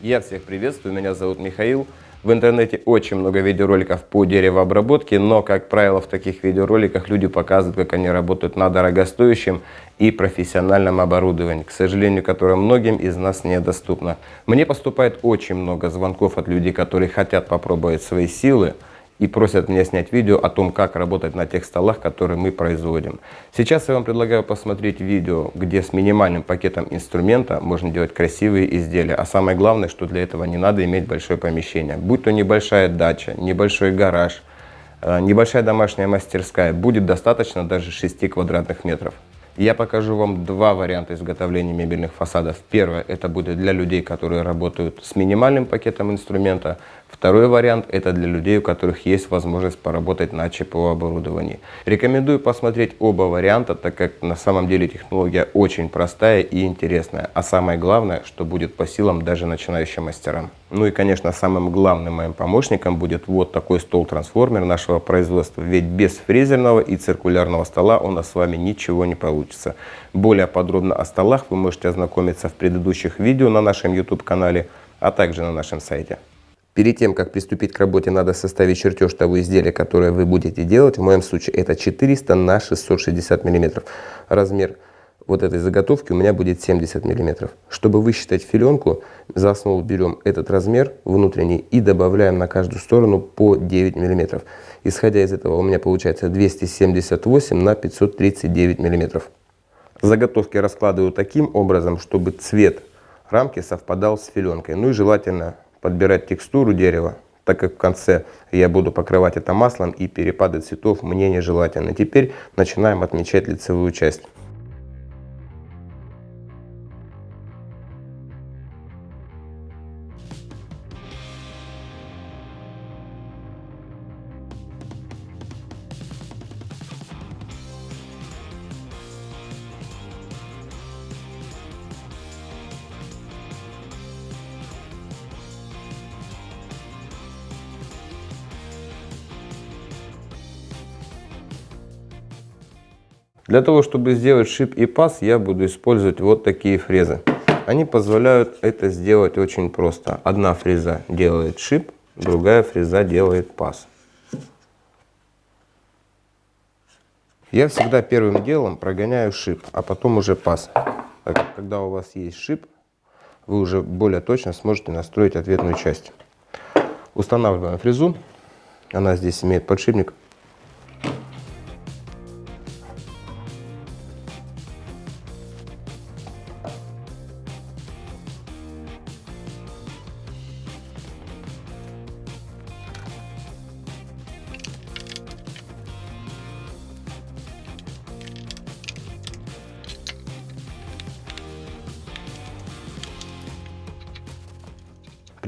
Я всех приветствую, меня зовут Михаил. В интернете очень много видеороликов по деревообработке, но, как правило, в таких видеороликах люди показывают, как они работают на дорогостоящем и профессиональном оборудовании, к сожалению, которое многим из нас недоступно. Мне поступает очень много звонков от людей, которые хотят попробовать свои силы, и просят меня снять видео о том, как работать на тех столах, которые мы производим. Сейчас я вам предлагаю посмотреть видео, где с минимальным пакетом инструмента можно делать красивые изделия. А самое главное, что для этого не надо иметь большое помещение. Будь то небольшая дача, небольшой гараж, э, небольшая домашняя мастерская, будет достаточно даже 6 квадратных метров. Я покажу вам два варианта изготовления мебельных фасадов. Первое, это будет для людей, которые работают с минимальным пакетом инструмента. Второй вариант – это для людей, у которых есть возможность поработать на ЧПО оборудовании. Рекомендую посмотреть оба варианта, так как на самом деле технология очень простая и интересная. А самое главное, что будет по силам даже начинающим мастерам. Ну и, конечно, самым главным моим помощником будет вот такой стол-трансформер нашего производства. Ведь без фрезерного и циркулярного стола у нас с вами ничего не получится. Более подробно о столах вы можете ознакомиться в предыдущих видео на нашем YouTube-канале, а также на нашем сайте. Перед тем, как приступить к работе, надо составить чертеж того изделия, которое вы будете делать. В моем случае это 400 на 660 мм. Размер вот этой заготовки у меня будет 70 мм. Чтобы высчитать филенку, за основу берем этот размер внутренний и добавляем на каждую сторону по 9 мм. Исходя из этого у меня получается 278 на 539 мм. Заготовки раскладываю таким образом, чтобы цвет рамки совпадал с филенкой. Ну и желательно подбирать текстуру дерева, так как в конце я буду покрывать это маслом и перепады цветов мне нежелательно. Теперь начинаем отмечать лицевую часть. Для того, чтобы сделать шип и паз, я буду использовать вот такие фрезы. Они позволяют это сделать очень просто. Одна фреза делает шип, другая фреза делает паз. Я всегда первым делом прогоняю шип, а потом уже паз. когда у вас есть шип, вы уже более точно сможете настроить ответную часть. Устанавливаем фрезу. Она здесь имеет подшипник.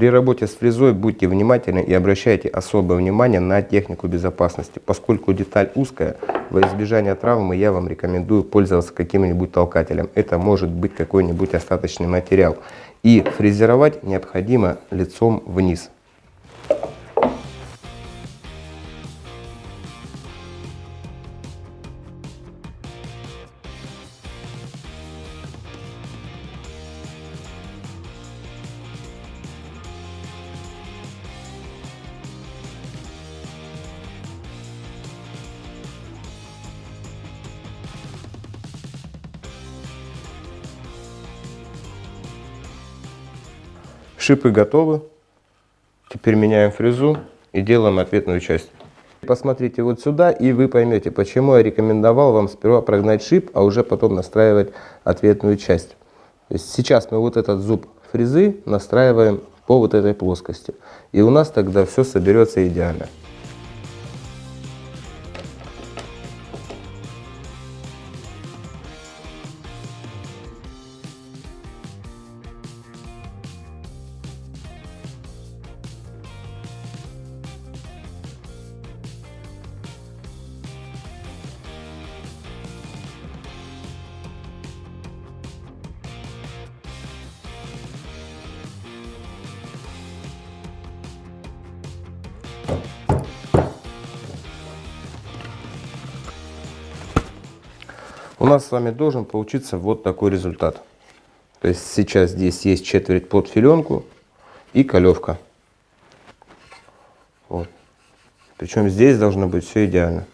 При работе с фрезой будьте внимательны и обращайте особое внимание на технику безопасности. Поскольку деталь узкая, во избежание травмы я вам рекомендую пользоваться каким-нибудь толкателем. Это может быть какой-нибудь остаточный материал. И фрезеровать необходимо лицом вниз. Шипы готовы. Теперь меняем фрезу и делаем ответную часть. Посмотрите вот сюда, и вы поймете, почему я рекомендовал вам сперва прогнать шип, а уже потом настраивать ответную часть. Сейчас мы вот этот зуб фрезы настраиваем по вот этой плоскости. И у нас тогда все соберется идеально. Нас с вами должен получиться вот такой результат. То есть сейчас здесь есть четверть под филенку, и колевка. Вот. Причем здесь должно быть все идеально.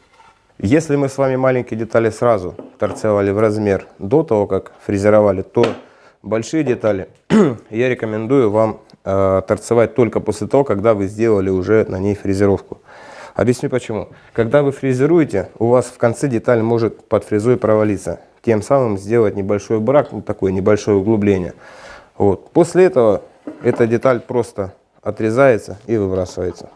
Если мы с вами маленькие детали сразу торцевали в размер до того, как фрезеровали, то большие детали я рекомендую вам э, торцевать только после того, когда вы сделали уже на ней фрезеровку. Объясню почему. Когда вы фрезеруете, у вас в конце деталь может под фрезой провалиться. Тем самым сделать небольшой брак, вот такое небольшое углубление. Вот. После этого эта деталь просто отрезается и выбрасывается.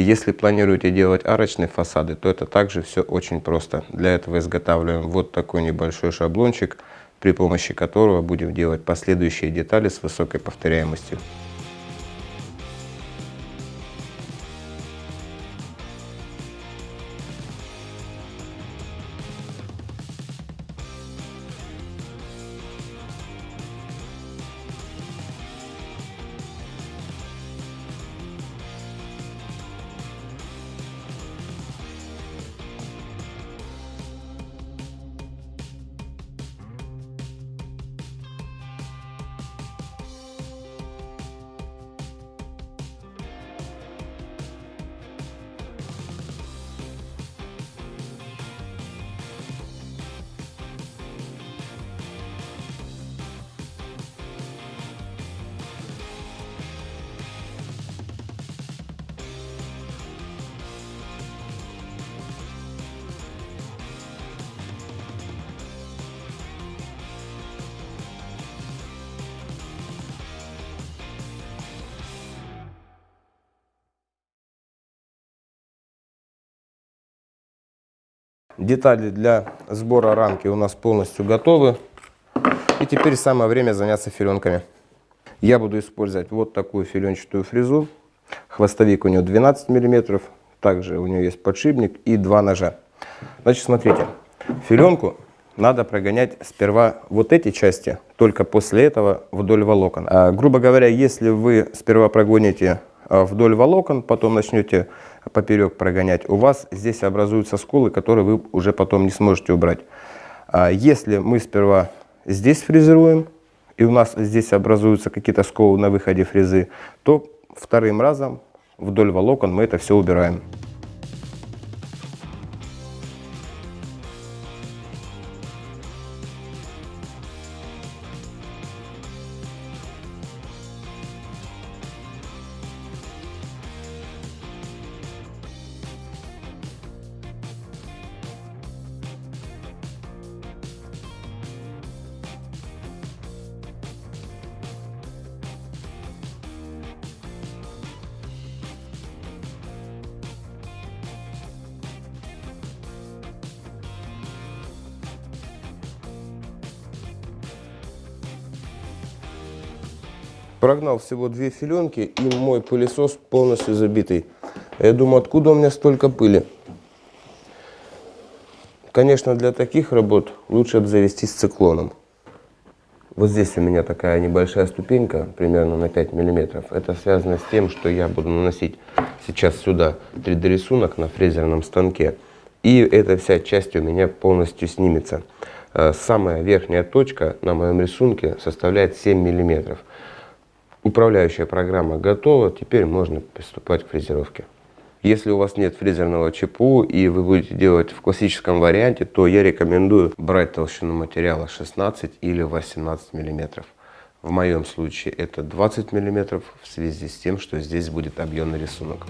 Если планируете делать арочные фасады, то это также все очень просто. Для этого изготавливаем вот такой небольшой шаблончик, при помощи которого будем делать последующие детали с высокой повторяемостью. Детали для сбора рамки у нас полностью готовы. И теперь самое время заняться филенками. Я буду использовать вот такую филенчатую фрезу. Хвостовик у нее 12 мм. Также у нее есть подшипник и два ножа. Значит, смотрите. Филенку надо прогонять сперва вот эти части, только после этого вдоль волокон. А, грубо говоря, если вы сперва прогоните а, вдоль волокон, потом начнете поперек прогонять, у вас здесь образуются сколы, которые вы уже потом не сможете убрать. А если мы сперва здесь фрезеруем, и у нас здесь образуются какие-то сколы на выходе фрезы, то вторым разом вдоль волокон мы это все убираем. Прогнал всего две филенки и мой пылесос полностью забитый. Я думаю, откуда у меня столько пыли? Конечно, для таких работ лучше обзавестись циклоном. Вот здесь у меня такая небольшая ступенька, примерно на 5 миллиметров. Это связано с тем, что я буду наносить сейчас сюда 3D рисунок на фрезерном станке. И эта вся часть у меня полностью снимется. Э, самая верхняя точка на моем рисунке составляет 7 миллиметров. Управляющая программа готова, теперь можно приступать к фрезеровке. Если у вас нет фрезерного ЧПУ и вы будете делать в классическом варианте, то я рекомендую брать толщину материала 16 или 18 мм. В моем случае это 20 мм в связи с тем, что здесь будет объемный рисунок.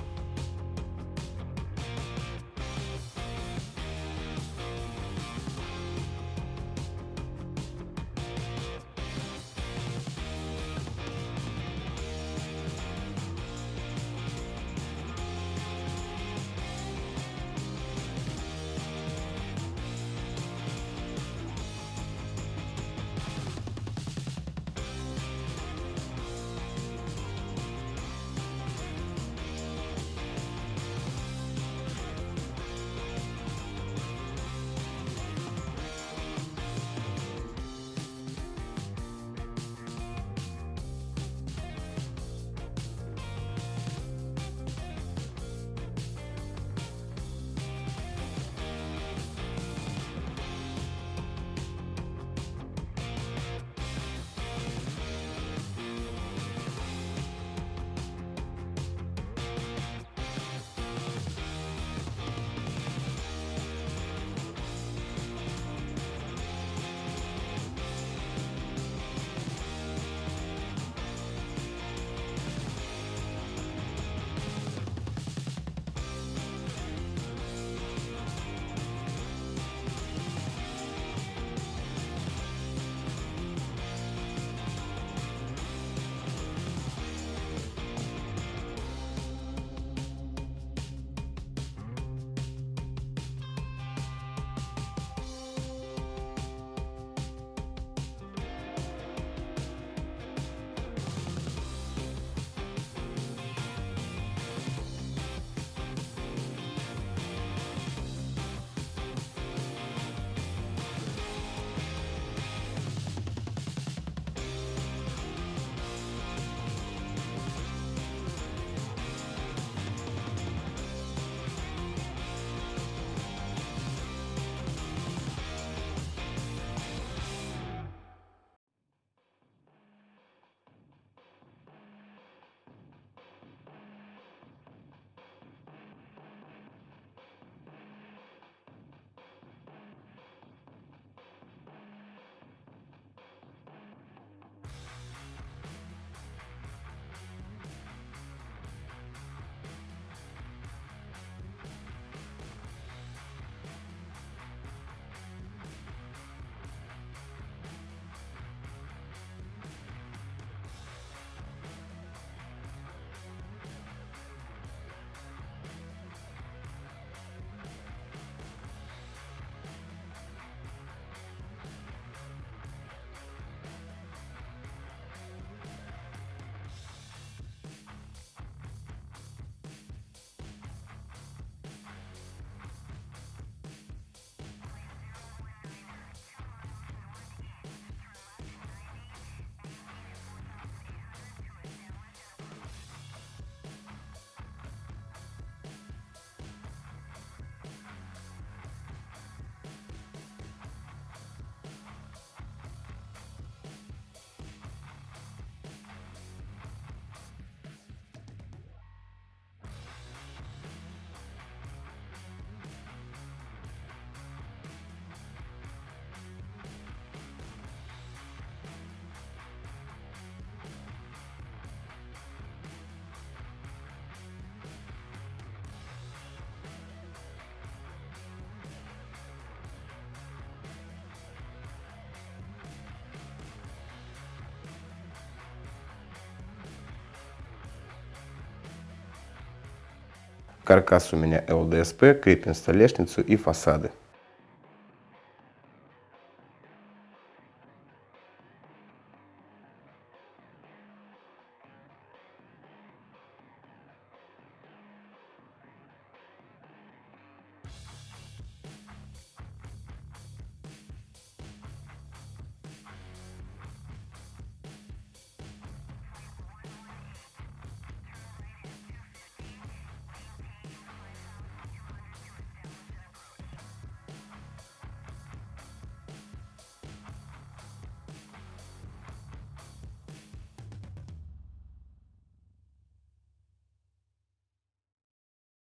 Каркас у меня ЛДСП, крепим столешницу и фасады.